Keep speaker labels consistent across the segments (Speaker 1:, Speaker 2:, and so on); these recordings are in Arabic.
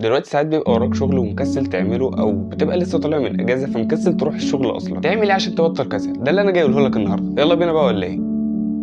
Speaker 1: دلوقتي ساعات بيبقى وراك شغل ومكسل تعمله أو بتبقى لسه طالع من إجازة فمكسل تروح الشغل أصلا. تعمل إيه عشان تبطل كسل ده اللي أنا جاي أقوله لك النهارده. يلا بينا بقى ولا إيه؟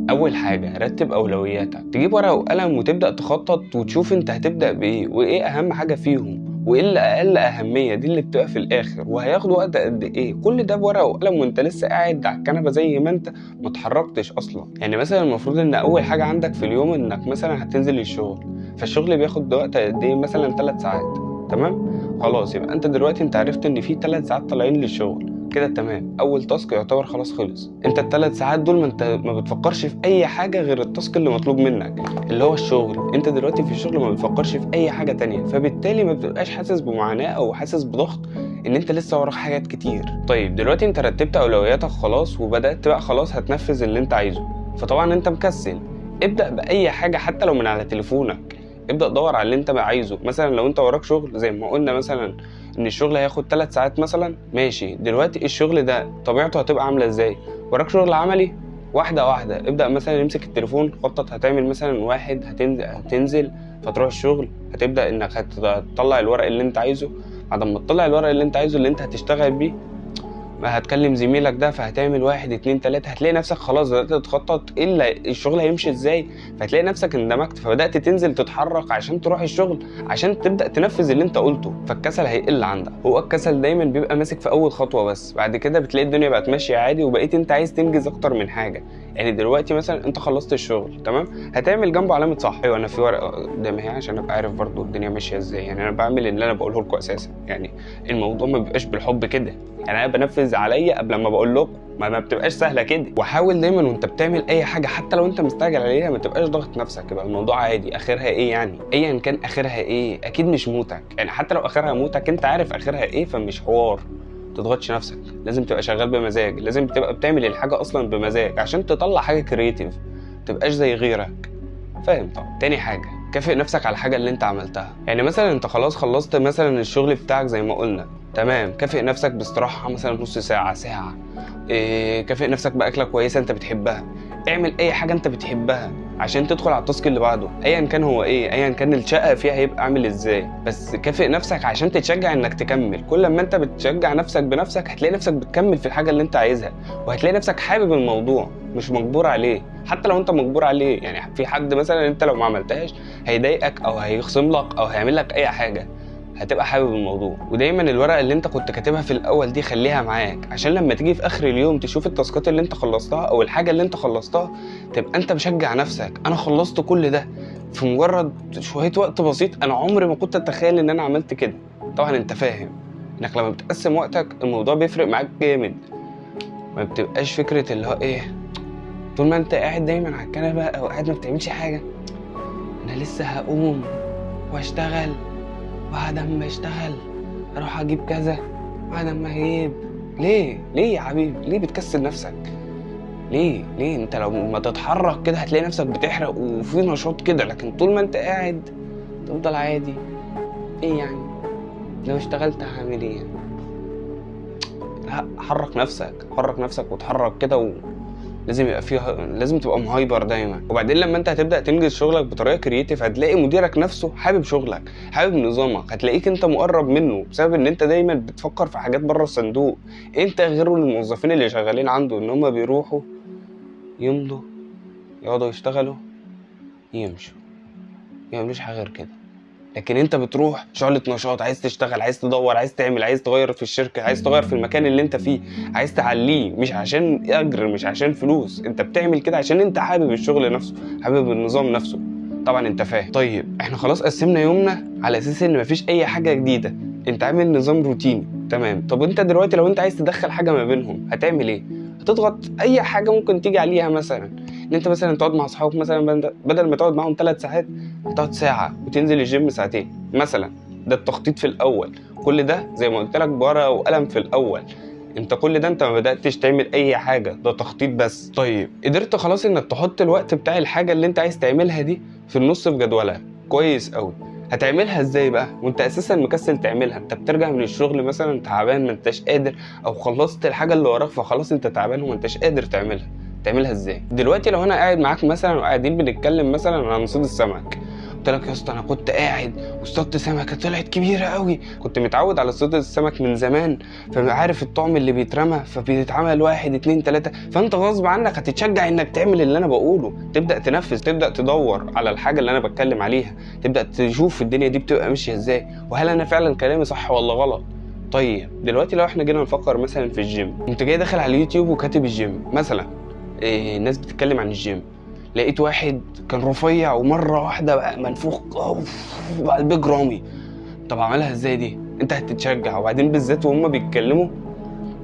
Speaker 1: أول حاجة رتب أولوياتك. تجيب ورقة وقلم وتبدأ تخطط وتشوف أنت هتبدأ بإيه وإيه أهم حاجة فيهم وإيه اللي أقل أهمية دي اللي بتبقى في الآخر. وهياخد وقت قد إيه؟ كل ده بورقة وقلم وأنت لسه قاعد على الكنبة زي ما أنت ما اتحركتش أصلا. يعني مثلا المفروض إن أول حاجة عندك في اليوم إنك مثلا هتنزل الشغل. فالشغل بياخد وقت قد إيه؟ مثلا 3 ساعات تمام؟ خلاص يبقى أنت دلوقتي أنت عرفت إن في 3 ساعات طالعين للشغل كده تمام. أول تاسك يعتبر خلاص خلص. أنت الثلاث ساعات دول ما أنت ما بتفكرش في أي حاجة غير التاسك اللي مطلوب منك اللي هو الشغل. أنت دلوقتي في الشغل ما بتفكرش في أي حاجة تانية فبالتالي ما بتبقاش حاسس بمعاناة أو حاسس بضغط إن أنت لسه وراك حاجات كتير. طيب دلوقتي أنت رتبت أولوياتك خلاص وبدأت بقى خلاص هتنفذ اللي أنت عايزه فطبعا أنت مكسل. ابدأ بأي حاجة حتى لو من على تليفونك. ابدأ دور على اللي انت بقى عايزه. مثلا لو انت وراك شغل زي ما قلنا مثلا إن الشغل هياخد 3 ساعات مثلا ماشي. دلوقتي الشغل ده طبيعته هتبقى عاملة إزاي؟ وراك شغل عملي واحدة واحدة. ابدأ مثلا امسك التليفون خطط هتعمل مثلا واحد هتنزل هتنزل فتروح الشغل هتبدأ إنك هتطلع الورق اللي انت عايزه. بعد ما تطلع الورق اللي انت عايزه اللي انت هتشتغل بيه ما هتكلم زميلك ده فهتعمل واحد اتنين تلاتة هتلاقي نفسك خلاص بدأت تخطط اللي الشغل هيمشي إزاي؟ فهتلاقي نفسك اندمجت فبدأت تنزل تتحرك عشان تروح الشغل عشان تبدأ تنفذ اللي أنت قلته فالكسل هيقل عندك. هو الكسل دايما بيبقى ماسك في أول خطوة بس بعد كده بتلاقي الدنيا بقت ماشية عادي وبقيت أنت عايز تنجز أكتر من حاجة. يعني دلوقتي مثلا أنت خلصت الشغل تمام؟ هتعمل جنبه علامة صح. أيوه أنا في ورقة قدامي أهي عشان أبقى عارف برضو الدنيا ماشية إزاي. يعني أنا بعمل اللي أنا بقوله لكم أساسا. يعني الموضوع ما بيبقاش بالحب كده. يعني أنا بنفذ عليا قبل ما بقول لكم. ما, ما بتبقاش سهلة كده. وحاول دايما وأنت بتعمل أي حاجة حتى لو أنت مستعجل عليها ما تبقاش ضاغط نفسك. يبقى الموضوع عادي. آخرها إيه يعني؟ ايا كان آخرها إيه؟ أكيد مش موتك. يعني حتى لو آخرها موتك أنت عارف آخرها إيه فمش حوار. تضغطش نفسك. لازم تبقى شغال بمزاج. لازم تبقى بتعمل الحاجة أصلا بمزاج. عشان تطلع حاجة كرييتيف تبقاش زي غيرك. فاهم؟ طبعا تاني حاجة. كافئ نفسك على الحاجة اللي انت عملتها. يعني مثلا انت خلاص خلصت مثلا الشغل بتاعك زي ما قلنا. تمام. كافئ نفسك باستراحة مثلا نص ساعة ساعة. إيه كافئ نفسك بأكلة كويسة انت بتحبها. اعمل أي حاجة أنت بتحبها عشان تدخل على التاسك اللي بعده. ايا كان هو إيه ايا كان الشقة فيها هيبقى عامل إزاي. بس كافئ نفسك عشان تتشجع إنك تكمل. كل ما أنت بتشجع نفسك بنفسك هتلاقي نفسك بتكمل في الحاجة اللي أنت عايزها. وهتلاقي نفسك حابب الموضوع مش مجبور عليه. حتى لو أنت مجبور عليه يعني في حد مثلا أنت لو ما عملتهاش هيضايقك أو هيخصم لك أو هيعمل لك أي حاجة. هتبقى حابب الموضوع. ودايما الورقة اللي انت كنت كاتبها في الأول دي خليها معاك عشان لما تيجي في آخر اليوم تشوف التاسكات اللي انت خلصتها أو الحاجة اللي انت خلصتها تبقى انت مشجع نفسك. أنا خلصت كل ده في مجرد شوية وقت بسيط. أنا عمري ما كنت أتخيل إن أنا عملت كده. طبعا أنت فاهم إنك لما بتقسم وقتك الموضوع بيفرق معاك جامد. ما بتبقاش فكرة اللي هو إيه طول ما أنت قاعد دايما على الكنبة أو قاعد ما بتعملش حاجة أنا لسه هقوم وأشتغل. بعد ما اشتغل أروح أجيب كذا. بعد ما أجيب ليه؟ ليه يا حبيبي؟ ليه بتكسل نفسك؟ ليه؟ ليه؟ أنت لو ما تتحرك كده هتلاقي نفسك بتحرق وفي نشاط كده لكن طول ما أنت قاعد تفضل عادي. إيه يعني؟ لو اشتغلت هعمل إيه لا حرك نفسك. حرك نفسك وتحرك كده و... لازم يبقى فيها لازم تبقى مهايبر دايما. وبعدين لما انت هتبدأ تنجز شغلك بطريقة creative هتلاقي مديرك نفسه حابب شغلك حابب نظامك هتلاقيك انت مقرب منه بسبب ان انت دايما بتفكر في حاجات بره الصندوق. انت غير الموظفين اللي شغالين عنده ان هم بيروحوا يمضوا يقعدوا يشتغلوا يمشوا. ما يعملوش حاجة غير كده. لكن انت بتروح شعلة نشاط عايز تشتغل عايز تدور عايز تعمل عايز تغير في الشركة عايز تغير في المكان اللي انت فيه عايز تعليه مش عشان اجر مش عشان فلوس انت بتعمل كده عشان انت حابب الشغل نفسه حابب النظام نفسه. طبعا انت فاهم. طيب إحنا خلاص قسمنا يومنا على أساس ان مفيش اي حاجة جديدة. انت عامل نظام روتيني تمام. طب انت دلوقتي لو انت عايز تدخل حاجة ما بينهم هتعمل إيه؟ هتضغط اي حاجة ممكن تيجي عليها مثلا. إن أنت مثلا تقعد مع أصحابك مثلا بدل ما تقعد معاهم ثلاث ساعات تقعد ساعة وتنزل الجيم ساعتين. مثلا ده التخطيط في الأول. كل ده زي ما قلت لك بورقة وقلم في الأول. أنت كل ده أنت ما بدأتش تعمل أي حاجة. ده تخطيط بس. طيب قدرت خلاص إنك تحط الوقت بتاع الحاجة اللي أنت عايز تعملها دي في النص في جدولها. كويس قوي هتعملها إزاي بقى؟ وأنت أساسا مكسل تعملها. أنت بترجع من الشغل مثلا تعبان ما أنتش قادر أو خلصت الحاجة اللي وراك فخلاص أنت تعبان وما أنتش قادر تعملها. تعملها إزاي؟ دلوقتي لو أنا قاعد معاك مثلا وقاعدين بنتكلم مثلا عن صيد السمك قلت لك يا اسطى أنا كنت قاعد واصطدت سمكة طلعت كبيرة قوي كنت متعود على صيد السمك من زمان فعارف الطعم اللي بيترمى فبيتعمل واحد اتنين تلاتة. فأنت غصب عنك هتتشجع إنك تعمل اللي أنا بقوله. تبدأ تنفذ تبدأ تدور على الحاجة اللي أنا بتكلم عليها. تبدأ تشوف الدنيا دي بتبقى ماشية إزاي وهل أنا فعلا كلامي صح ولا غلط. طيب دلوقتي لو إحنا جينا نفكر مثلا في الجيم أنت جاي داخل على اليوتيوب وكاتب الجيم مثلا إيه الناس بتتكلم عن الجيم. لقيت واحد كان رفيع ومرة واحدة بقى منفوخ أوف، بقى البيج رامي. طب عملها إزاي دي؟ أنت هتتشجع. وبعدين بالذات وهم بيتكلموا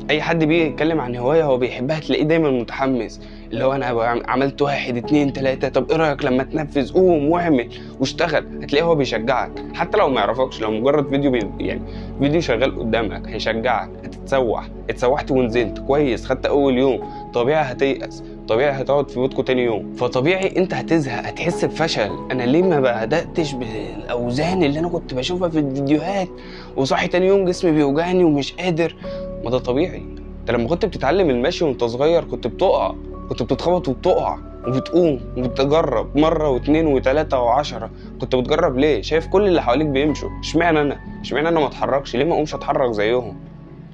Speaker 1: أي حد بيجي يتكلم عن هواية هو بيحبها تلاقيه دايما متحمس. اللي هو أنا عملت واحد اتنين تلاتة طب إيه رأيك لما تنفذ؟ قوم واعمل واشتغل. هتلاقيه هو بيشجعك. حتى لو ما يعرفكش لو مجرد فيديو بي يعني فيديو شغال قدامك هيشجعك. هتتسوح. اتسوحت ونزلت. كويس. خدت أول يوم. طبيعي هتيأس طبيعي هتقعد في بيتكم تاني يوم فطبيعي انت هتزهق هتحس بفشل أنا ليه ما بدأتش بالأوزان اللي أنا كنت بشوفها في الفيديوهات وصاحي تاني يوم جسمي بيوجعني ومش قادر ما ده طبيعي انت لما كنت بتتعلم المشي وأنت صغير كنت بتقع كنت بتتخبط وبتقع وبتقوم وبتجرب مرة واتنين وتلاتة وعشرة كنت بتجرب ليه؟ شايف كل اللي حواليك بيمشوا اشمعنى أنا؟ اشمعنى أنا ما أتحركش؟ ليه ما أقومش أتحرك زيهم؟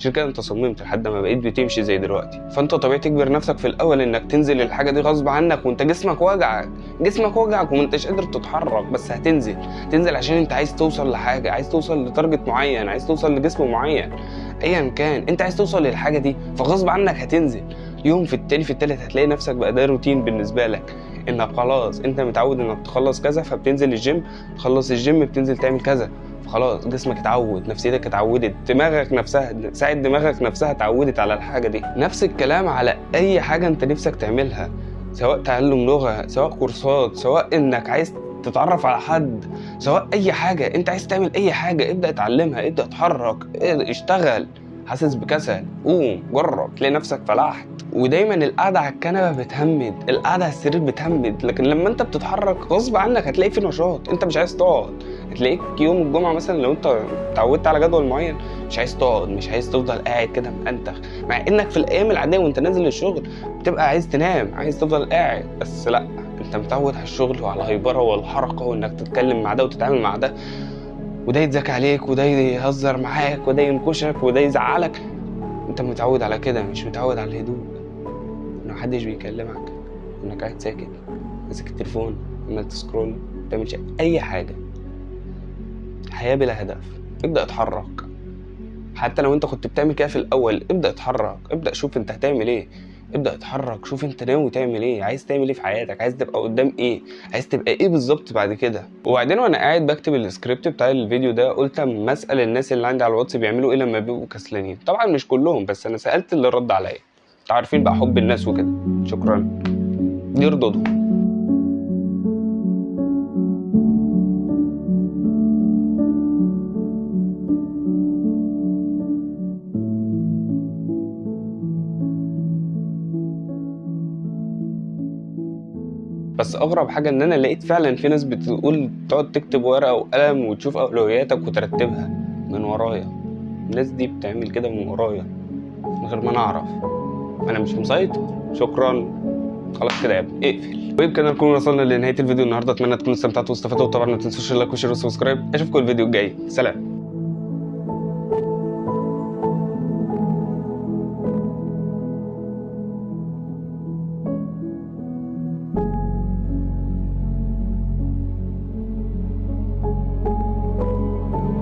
Speaker 1: عشان كده انت صممت لحد ما بقيت بتمشي زي دلوقتي. فانت طبيعي تجبر نفسك في الأول إنك تنزل الحاجة دي غصب عنك وانت جسمك وجعك. جسمك وجعك وما انتش قادر تتحرك بس هتنزل. تنزل عشان انت عايز توصل لحاجة عايز توصل ل target معين عايز توصل لجسم معين. ايا كان انت عايز توصل للحاجة دي فغصب عنك هتنزل. يوم في التاني في التالت هتلاقي نفسك بقى ده روتين بالنسبة لك. انك خلاص انت متعود انك تخلص كذا فبتنزل الجيم. تخلص الجيم بتنزل تعمل كذا. خلاص جسمك اتعود نفسيتك اتعودت دماغك نفسها ساعة دماغك نفسها اتعودت على الحاجة دي. نفس الكلام على أي حاجة أنت نفسك تعملها سواء تعلم لغة سواء كورسات سواء إنك عايز تتعرف على حد سواء أي حاجة. أنت عايز تعمل أي حاجة ابدأ اتعلمها ابدأ اتحرك اشتغل. حاسس بكسل. قوم جرب تلاقي نفسك فلحت. ودايما القعدة على الكنبة بتهمد القعدة على السرير بتهمد. لكن لما أنت بتتحرك غصب عنك هتلاقي في نشاط. أنت مش عايز تقعد. هتلاقيك يوم الجمعة مثلا لو أنت اتعودت على جدول معين مش عايز تقعد مش عايز تفضل قاعد كده مأنتخ مع إنك في الأيام العادية وأنت نازل الشغل بتبقى عايز تنام عايز تفضل قاعد. بس لأ أنت متعود على الشغل وعلى الهيبره والحركة وإنك تتكلم مع ده وتتعامل مع ده. وده يتذاكى عليك وده يهزر معاك وده ينكشك وده يزعلك. انت متعود على كده مش متعود على الهدوء. ان محدش بيكلمك إنك قاعد ساكت ماسك التليفون عمال ت scroll ما بتعملش أي حاجة. حياة بلا هدف. ابدأ اتحرك. حتى لو انت كنت بتعمل كده في الأول ابدأ اتحرك. ابدأ شوف انت هتعمل إيه. ابدأ اتحرك شوف انت ناوي تعمل إيه عايز تعمل إيه في حياتك عايز تبقى قدام إيه عايز تبقى إيه بالظبط بعد كده. وبعدين وأنا قاعد بكتب السكريبت بتاع الفيديو ده قلت اما اسأل الناس اللي عندي على الواتس بيعملوا إيه لما بيبقوا كسلانين. طبعا مش كلهم بس أنا سألت اللي رد عليا. أنتوا عارفين بقى حب الناس وكده. شكرا. دي بس أغرب حاجة إن أنا لقيت فعلا في ناس بتقول تقعد تكتب ورقة وقلم وتشوف أولوياتك وترتبها من ورايا. الناس دي بتعمل كده من ورايا من غير ما أنا أعرف. أنا مش مسيطر. شكرا. خلاص كده يا ابني اقفل. ويمكن نكون وصلنا لنهاية الفيديو النهارده. أتمنى تكونوا استمتعتوا واستفدتوا. وطبعا ما تنسوش ال like وال share وال subscribe أشوفكم الفيديو الجاي. سلام.